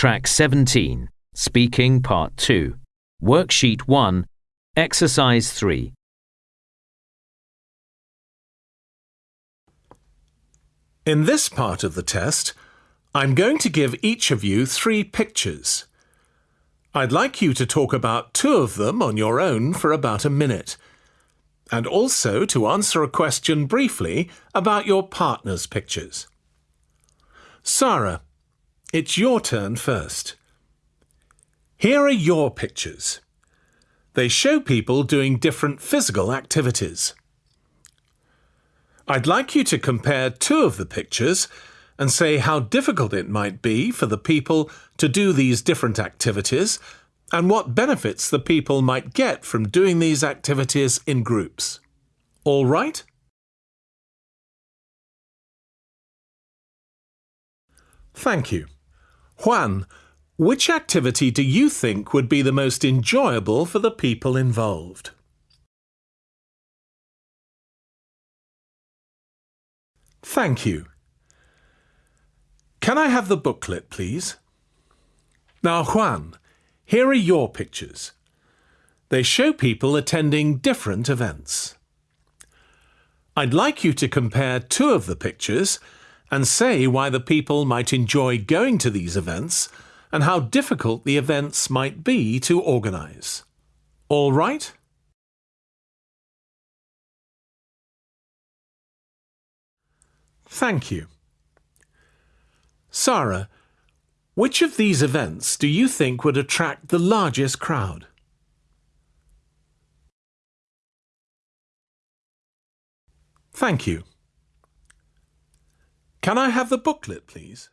Track 17, Speaking Part 2, Worksheet 1, Exercise 3. In this part of the test, I'm going to give each of you three pictures. I'd like you to talk about two of them on your own for about a minute, and also to answer a question briefly about your partner's pictures. Sarah, it's your turn first. Here are your pictures. They show people doing different physical activities. I'd like you to compare two of the pictures and say how difficult it might be for the people to do these different activities and what benefits the people might get from doing these activities in groups. All right? Thank you. Juan, which activity do you think would be the most enjoyable for the people involved? Thank you. Can I have the booklet, please? Now, Juan, here are your pictures. They show people attending different events. I'd like you to compare two of the pictures and say why the people might enjoy going to these events and how difficult the events might be to organise. All right? Thank you. Sarah, which of these events do you think would attract the largest crowd? Thank you. Can I have the booklet, please?